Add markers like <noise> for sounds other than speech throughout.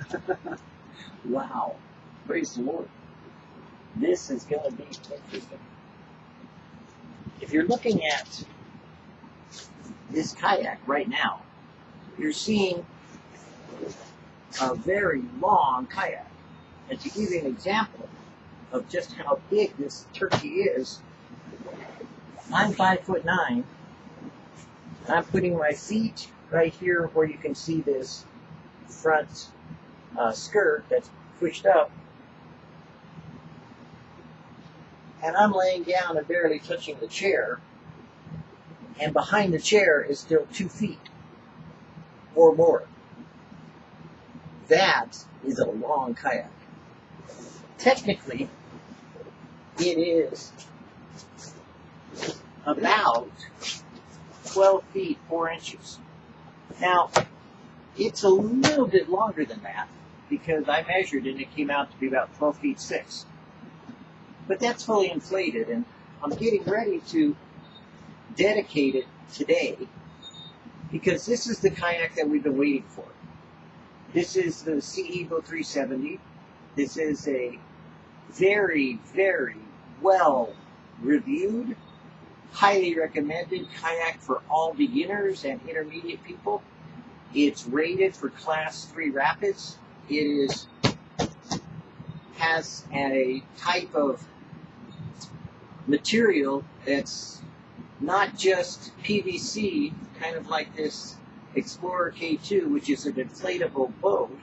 <laughs> wow. Praise the Lord. This is going to be interesting. If you're looking at this kayak right now, you're seeing a very long kayak. And to give you an example of just how big this turkey is, I'm five foot nine. I'm putting my feet right here where you can see this front uh, skirt that's pushed up. And I'm laying down and barely touching the chair. And behind the chair is still two feet or more. That is a long kayak. Technically, it is about 12 feet 4 inches. Now, it's a little bit longer than that because I measured and it came out to be about 12 feet 6. But that's fully inflated and I'm getting ready to dedicate it today because this is the kayak that we've been waiting for. This is the Sea Eagle 370. This is a very, very well reviewed, highly recommended kayak for all beginners and intermediate people. It's rated for class 3 rapids. It is has a type of material that's not just PVC, kind of like this Explorer K2, which is an inflatable boat,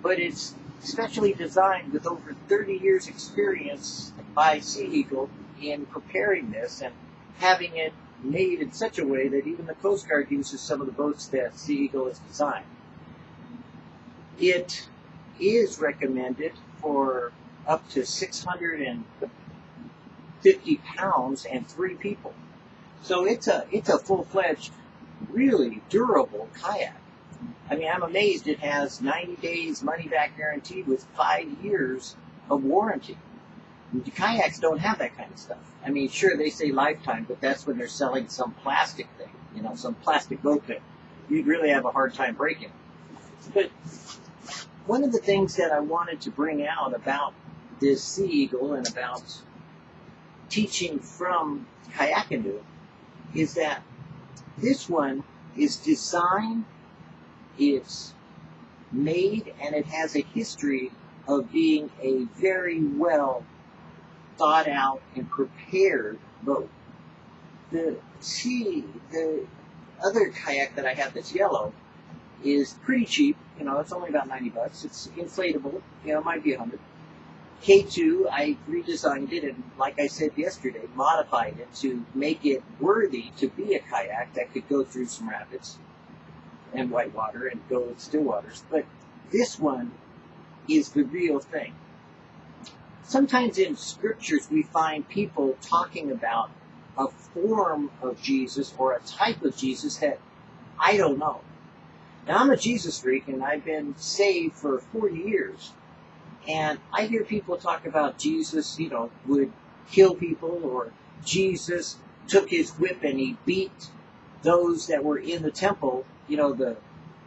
but it's specially designed with over 30 years experience by Sea Eagle in preparing this and having it made in such a way that even the Coast Guard uses some of the boats that Sea Eagle has designed. It is recommended for up to 650 pounds and three people. So it's a it's a full fledged, really durable kayak. I mean, I'm amazed it has 90 days money back guarantee with five years of warranty. The kayaks don't have that kind of stuff. I mean, sure, they say lifetime, but that's when they're selling some plastic thing, you know, some plastic boat that you'd really have a hard time breaking. But one of the things that I wanted to bring out about this Sea Eagle and about teaching from Kayakanu is that this one is designed, it's made, and it has a history of being a very well thought out and prepared boat. The sea, the other kayak that I have that's yellow is pretty cheap. You know, it's only about 90 bucks. It's inflatable. You know, it might be 100. K2, I redesigned it and, like I said yesterday, modified it to make it worthy to be a kayak that could go through some rapids and whitewater and go with still waters. But this one is the real thing. Sometimes in scriptures we find people talking about a form of Jesus or a type of Jesus that I don't know. Now I'm a Jesus freak and I've been saved for 40 years. And I hear people talk about Jesus, you know, would kill people or Jesus took his whip and he beat those that were in the temple, you know, the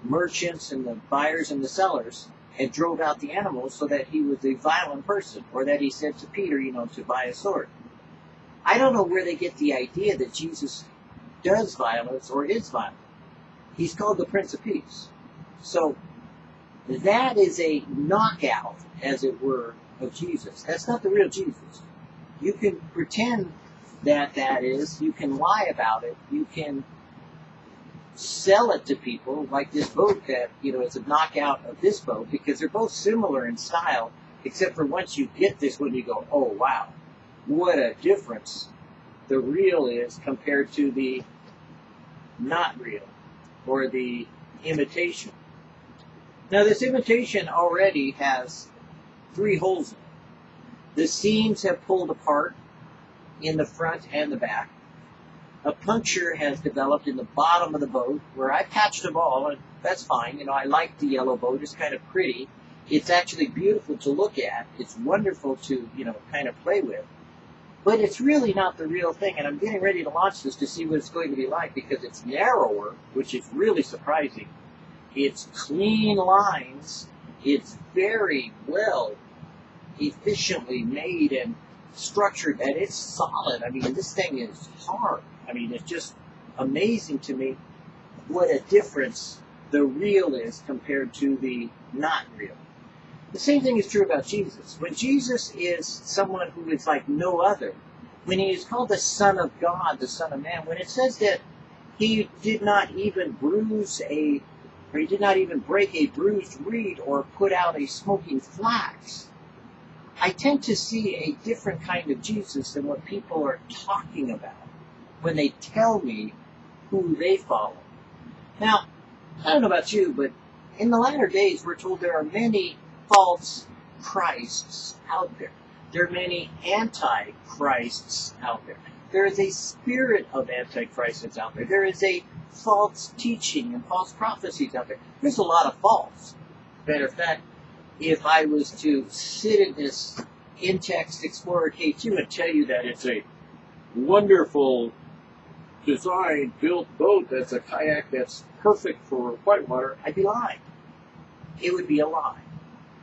merchants and the buyers and the sellers, and drove out the animals so that he was a violent person, or that he said to Peter, you know, to buy a sword. I don't know where they get the idea that Jesus does violence or is violent. He's called the Prince of Peace. So that is a knockout, as it were, of Jesus. That's not the real Jesus. You can pretend that that is. You can lie about it. You can sell it to people like this boat that, you know, is a knockout of this boat because they're both similar in style, except for once you get this one, you go, oh, wow, what a difference the real is compared to the not real or the imitation. Now, this imitation already has three holes in it. The seams have pulled apart in the front and the back. A puncture has developed in the bottom of the boat where I patched them all, and that's fine. You know, I like the yellow boat. It's kind of pretty. It's actually beautiful to look at. It's wonderful to, you know, kind of play with. But it's really not the real thing, and I'm getting ready to launch this to see what it's going to be like because it's narrower, which is really surprising. It's clean lines. It's very well, efficiently made and structured, and it's solid. I mean, this thing is hard. I mean, it's just amazing to me what a difference the real is compared to the not real. The same thing is true about Jesus. When Jesus is someone who is like no other, when he is called the Son of God, the Son of Man, when it says that he did not even bruise a, or he did not even break a bruised reed or put out a smoking flax, I tend to see a different kind of Jesus than what people are talking about when they tell me who they follow. Now, I don't know about you, but in the latter days, we're told there are many false Christs out there. There are many antichrists out there. There is a spirit of antichrist that's out there. There is a false teaching and false prophecies out there. There's a lot of false. Matter of fact, if I was to sit in this Intex Explorer K2 and tell you that it's a wonderful designed, built boat that's a kayak that's perfect for whitewater, I'd be lying. It would be a lie.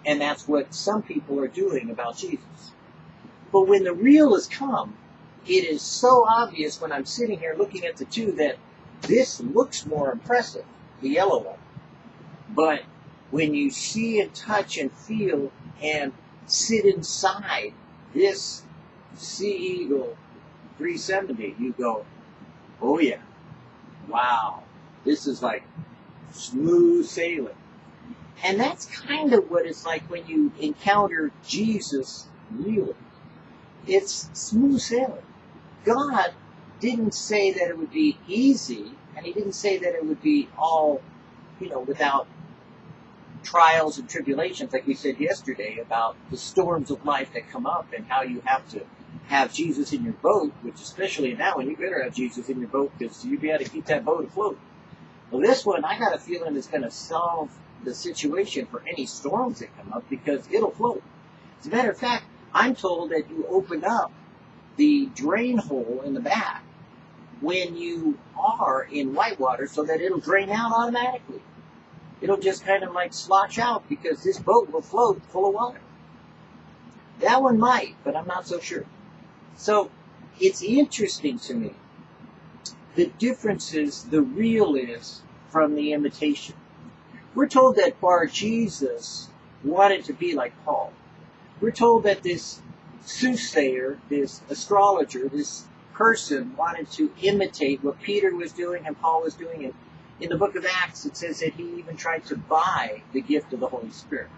And that's what some people are doing about Jesus. But when the real has come, it is so obvious when I'm sitting here looking at the two that this looks more impressive, the yellow one. But when you see and touch and feel and sit inside this Sea Eagle 370, you go, oh yeah, wow, this is like smooth sailing. And that's kind of what it's like when you encounter Jesus really. It's smooth sailing. God didn't say that it would be easy, and He didn't say that it would be all, you know, without trials and tribulations, like we said yesterday about the storms of life that come up and how you have to have Jesus in your boat, which especially now, when you better have Jesus in your boat because you got to keep that boat afloat. Well, this one, I got a feeling is going to solve the situation for any storms that come up because it'll float. As a matter of fact, I'm told that you open up the drain hole in the back when you are in whitewater so that it'll drain out automatically. It'll just kind of like slosh out because this boat will float full of water. That one might, but I'm not so sure. So it's interesting to me the differences the real is from the imitation. We're told that Bar Jesus wanted to be like Paul. We're told that this soothsayer, this astrologer, this person wanted to imitate what Peter was doing and Paul was doing. And in the book of Acts, it says that he even tried to buy the gift of the Holy Spirit.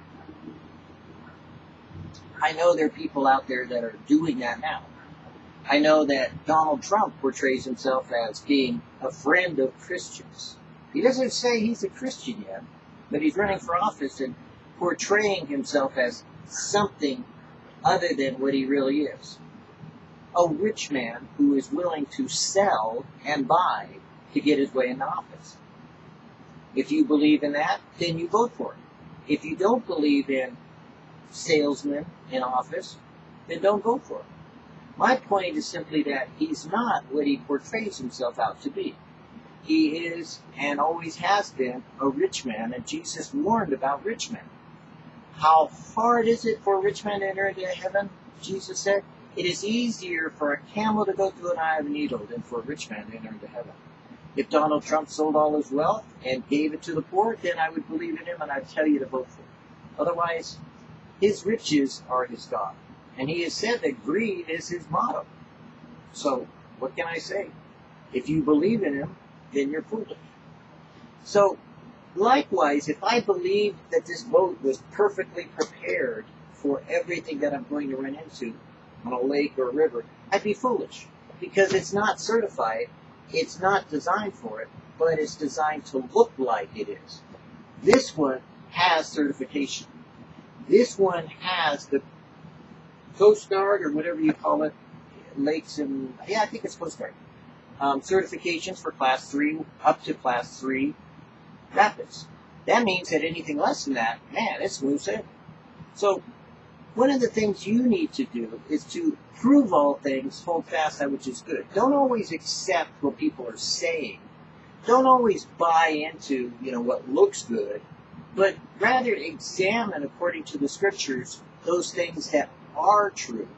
I know there are people out there that are doing that now. I know that Donald Trump portrays himself as being a friend of Christians. He doesn't say he's a Christian yet, but he's running for office and portraying himself as something other than what he really is. A rich man who is willing to sell and buy to get his way into office. If you believe in that, then you vote for it. If you don't believe in salesmen in office, then don't vote for him. My point is simply that he's not what he portrays himself out to be. He is and always has been a rich man, and Jesus warned about rich men. How hard is it for a rich man to enter into heaven? Jesus said, It is easier for a camel to go through an eye of a needle than for a rich man to enter into heaven. If Donald Trump sold all his wealth and gave it to the poor, then I would believe in him and I'd tell you to vote for him. Otherwise, his riches are his God. And he has said that greed is his motto. So, what can I say? If you believe in him, then you're. So, likewise, if I believed that this boat was perfectly prepared for everything that I'm going to run into on a lake or a river, I'd be foolish because it's not certified, it's not designed for it, but it's designed to look like it is. This one has certification. This one has the Coast Guard or whatever you call it, lakes and yeah, I think it's Coast Guard um, certifications for class three up to class three rapids. That means that anything less than that, man, it's smooth sailing. So one of the things you need to do is to prove all things, hold fast that which is good. Don't always accept what people are saying. Don't always buy into, you know, what looks good, but rather examine according to the scriptures those things that are true.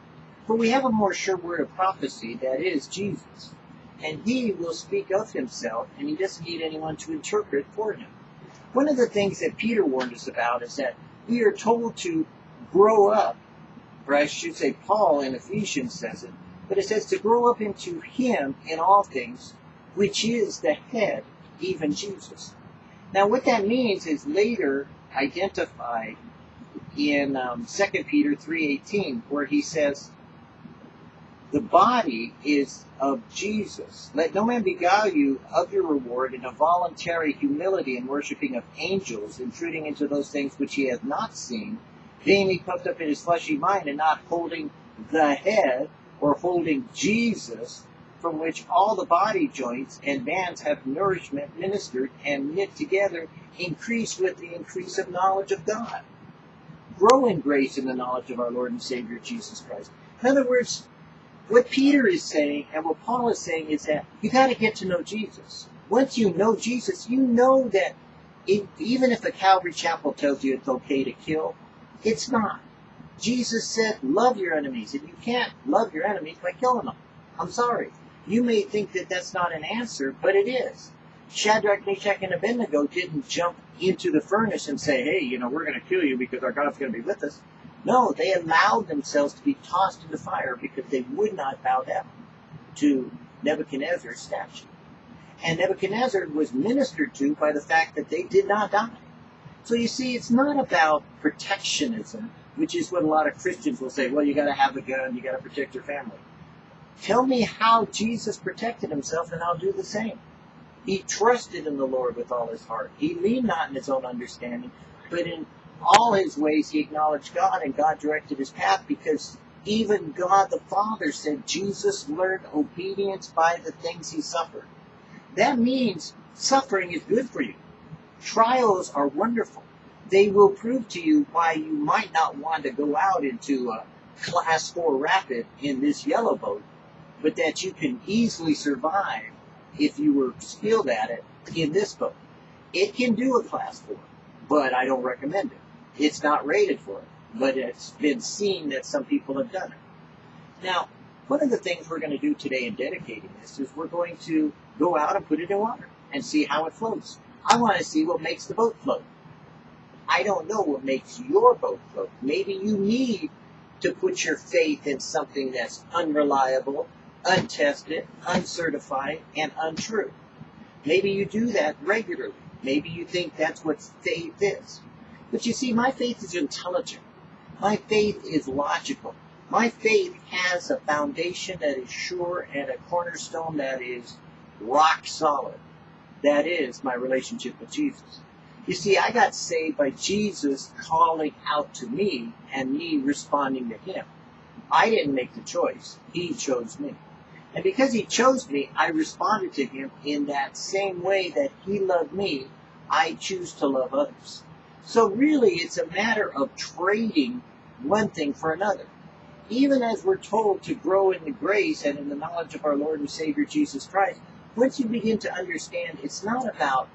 For we have a more sure word of prophecy, that is Jesus. And he will speak of himself, and he doesn't need anyone to interpret for him. One of the things that Peter warned us about is that we are told to grow up, or I should say Paul in Ephesians says it, but it says to grow up into him in all things, which is the head, even Jesus. Now what that means is later identified in um, 2 Peter 3.18, where he says, the body is of Jesus. Let no man beguile you of your reward in a voluntary humility and worshiping of angels, intruding into those things which he hath not seen, being puffed up in his fleshy mind, and not holding the head, or holding Jesus, from which all the body joints and bands have nourishment ministered and knit together, increase with the increase of knowledge of God. Grow in grace in the knowledge of our Lord and Savior Jesus Christ. In other words, what Peter is saying and what Paul is saying is that you got to get to know Jesus. Once you know Jesus, you know that it, even if a Calvary Chapel tells you it's okay to kill, it's not. Jesus said, love your enemies, and you can't love your enemies by killing them. I'm sorry. You may think that that's not an answer, but it is. Shadrach, Meshach, and Abednego didn't jump into the furnace and say, hey, you know, we're going to kill you because our God's going to be with us. No, they allowed themselves to be tossed into the fire because they would not bow down to Nebuchadnezzar's statue. And Nebuchadnezzar was ministered to by the fact that they did not die. So you see, it's not about protectionism, which is what a lot of Christians will say, well, you gotta have a gun, you gotta protect your family. Tell me how Jesus protected himself and I'll do the same. He trusted in the Lord with all his heart. He leaned not in his own understanding, but in all his ways he acknowledged God and God directed his path because even God the Father said Jesus learned obedience by the things he suffered. That means suffering is good for you. Trials are wonderful. They will prove to you why you might not want to go out into a class 4 rapid in this yellow boat, but that you can easily survive if you were skilled at it in this boat. It can do a class 4, but I don't recommend it. It's not rated for it, but it's been seen that some people have done it. Now, one of the things we're going to do today in dedicating this is we're going to go out and put it in water and see how it floats. I want to see what makes the boat float. I don't know what makes your boat float. Maybe you need to put your faith in something that's unreliable, untested, uncertified, and untrue. Maybe you do that regularly. Maybe you think that's what faith is. But you see, my faith is intelligent. My faith is logical. My faith has a foundation that is sure and a cornerstone that is rock solid. That is my relationship with Jesus. You see, I got saved by Jesus calling out to me and me responding to him. I didn't make the choice. He chose me. And because he chose me, I responded to him in that same way that he loved me. I choose to love others. So really, it's a matter of trading one thing for another. Even as we're told to grow in the grace and in the knowledge of our Lord and Savior Jesus Christ, once you begin to understand it's not about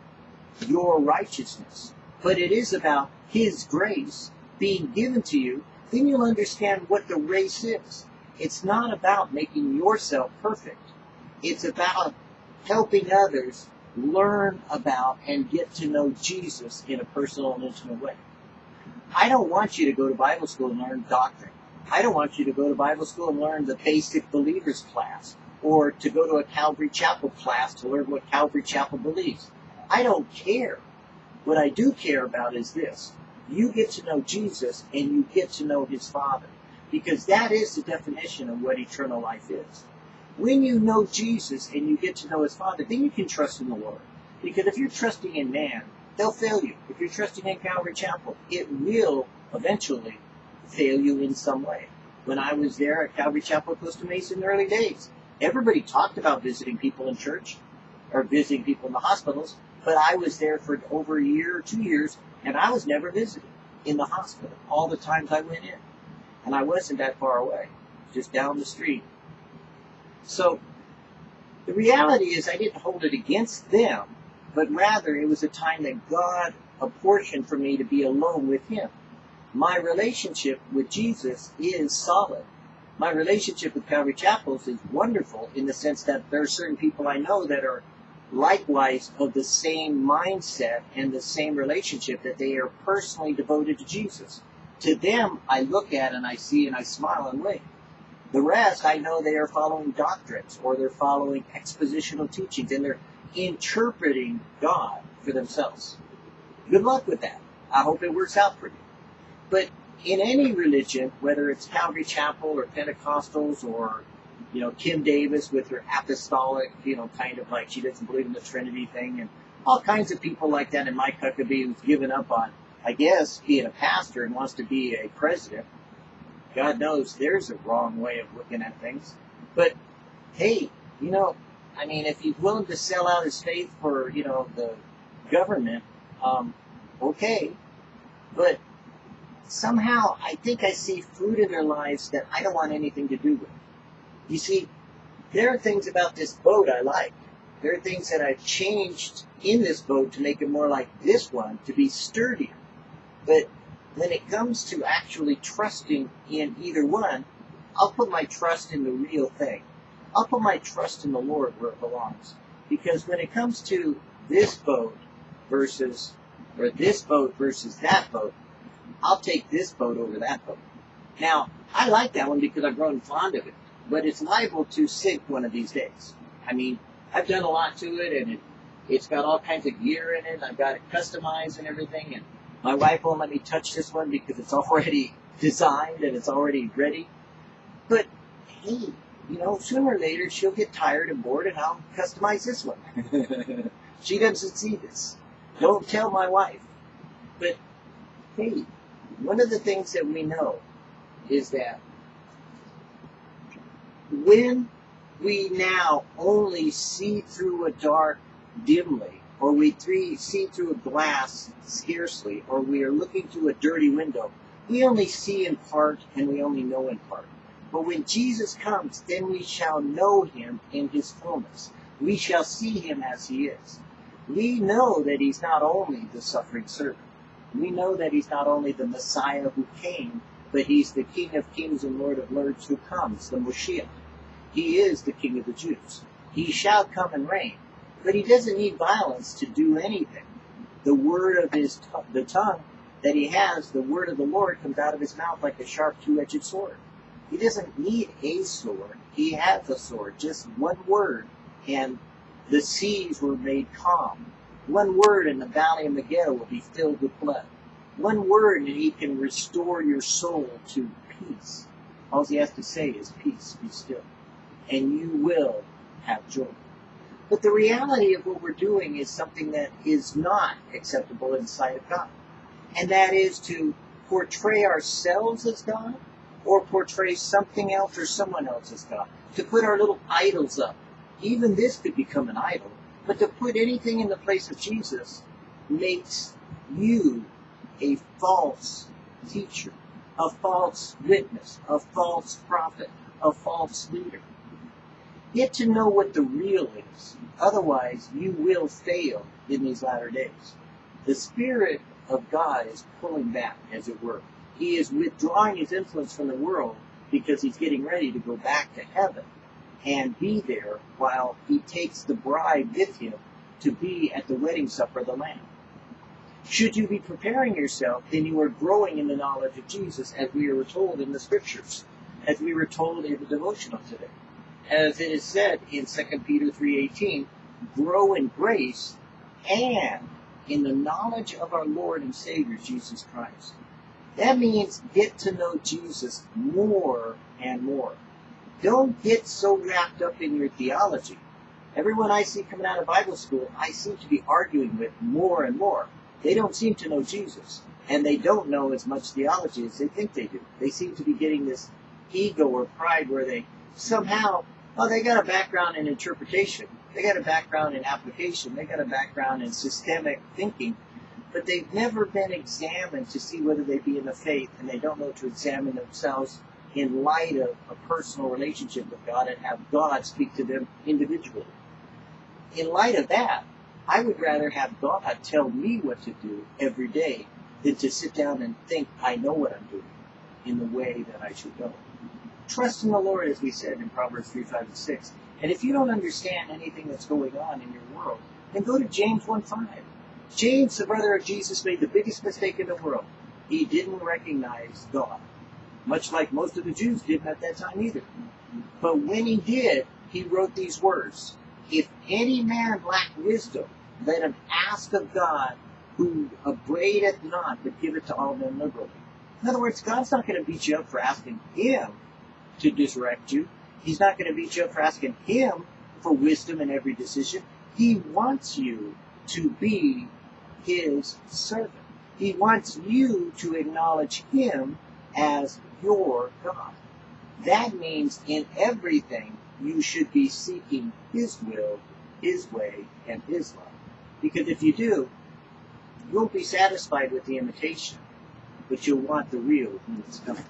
your righteousness, but it is about His grace being given to you, then you'll understand what the race is. It's not about making yourself perfect. It's about helping others learn about and get to know Jesus in a personal and intimate way. I don't want you to go to Bible school and learn doctrine. I don't want you to go to Bible school and learn the basic believers class or to go to a Calvary Chapel class to learn what Calvary Chapel believes. I don't care. What I do care about is this. You get to know Jesus and you get to know his Father because that is the definition of what eternal life is. When you know Jesus and you get to know his Father, then you can trust in the Lord. Because if you're trusting in man, they'll fail you. If you're trusting in Calvary Chapel, it will eventually fail you in some way. When I was there at Calvary Chapel Costa Mesa in the early days, everybody talked about visiting people in church or visiting people in the hospitals, but I was there for over a year or two years, and I was never visited in the hospital all the times I went in. And I wasn't that far away, just down the street so the reality is I didn't hold it against them, but rather it was a time that God apportioned for me to be alone with Him. My relationship with Jesus is solid. My relationship with Calvary Chapels is wonderful in the sense that there are certain people I know that are likewise of the same mindset and the same relationship that they are personally devoted to Jesus. To them, I look at and I see and I smile and wave. The rest, I know they are following doctrines or they're following expositional teachings and they're interpreting God for themselves. Good luck with that. I hope it works out for you. But in any religion, whether it's Calvary Chapel or Pentecostals or you know, Kim Davis with her apostolic, you know, kind of like she doesn't believe in the Trinity thing, and all kinds of people like that, and Mike Huckabee who's given up on, I guess, being a pastor and wants to be a president. God knows there's a wrong way of looking at things. But hey, you know, I mean, if he's willing to sell out his faith for, you know, the government, um, okay. But somehow I think I see fruit in their lives that I don't want anything to do with. You see, there are things about this boat I like. There are things that I've changed in this boat to make it more like this one, to be sturdier. But when it comes to actually trusting in either one, I'll put my trust in the real thing. I'll put my trust in the Lord where it belongs. Because when it comes to this boat versus, or this boat versus that boat, I'll take this boat over that boat. Now, I like that one because I've grown fond of it but it's liable to sink one of these days. I mean, I've done a lot to it, and it, it's got all kinds of gear in it. I've got it customized and everything, and my wife won't let me touch this one because it's already <laughs> designed and it's already ready. But hey, you know, sooner or later she'll get tired and bored, and I'll customize this one. <laughs> she doesn't see this. Don't tell my wife. But hey, one of the things that we know is that when we now only see through a dark dimly, or we see through a glass scarcely, or we are looking through a dirty window, we only see in part and we only know in part. But when Jesus comes, then we shall know him in his fullness. We shall see him as he is. We know that he's not only the suffering servant. We know that he's not only the Messiah who came, but he's the King of kings and Lord of lords who comes, the Moshiach. He is the King of the Jews. He shall come and reign. But he doesn't need violence to do anything. The word of his t- the tongue that he has, the word of the Lord comes out of his mouth like a sharp two-edged sword. He doesn't need a sword. He has a sword, just one word, and the seas were made calm. One word and the valley of Megiddo will be filled with blood. One word and he can restore your soul to peace. All he has to say is peace, be still and you will have joy. But the reality of what we're doing is something that is not acceptable in the sight of God. And that is to portray ourselves as God or portray something else or someone else as God. To put our little idols up. Even this could become an idol. But to put anything in the place of Jesus makes you a false teacher, a false witness, a false prophet, a false leader. Get to know what the real is. Otherwise, you will fail in these latter days. The Spirit of God is pulling back, as it were. He is withdrawing his influence from the world because he's getting ready to go back to heaven and be there while he takes the bride with him to be at the wedding supper of the Lamb. Should you be preparing yourself, then you are growing in the knowledge of Jesus, as we were told in the scriptures, as we were told in the devotional today as it is said in 2 Peter 3.18, grow in grace and in the knowledge of our Lord and Savior Jesus Christ. That means get to know Jesus more and more. Don't get so wrapped up in your theology. Everyone I see coming out of Bible school, I seem to be arguing with more and more. They don't seem to know Jesus, and they don't know as much theology as they think they do. They seem to be getting this ego or pride where they somehow Oh, they got a background in interpretation. They got a background in application. They got a background in systemic thinking. But they've never been examined to see whether they be in the faith, and they don't know to examine themselves in light of a personal relationship with God and have God speak to them individually. In light of that, I would rather have God tell me what to do every day than to sit down and think I know what I'm doing in the way that I should go. Trust in the Lord, as we said in Proverbs 3, 5, and 6. And if you don't understand anything that's going on in your world, then go to James 1, 5. James, the brother of Jesus, made the biggest mistake in the world. He didn't recognize God, much like most of the Jews didn't at that time either. But when he did, he wrote these words If any man lack wisdom, let him ask of God, who upbraideth not, but giveth to all men liberally. In other words, God's not going to beat you up for asking Him to direct you. He's not going to beat you up for asking Him for wisdom in every decision. He wants you to be His servant. He wants you to acknowledge Him as your God. That means in everything you should be seeking His will, His way, and His love. Because if you do, you won't be satisfied with the imitation, but you'll want the real when it's coming.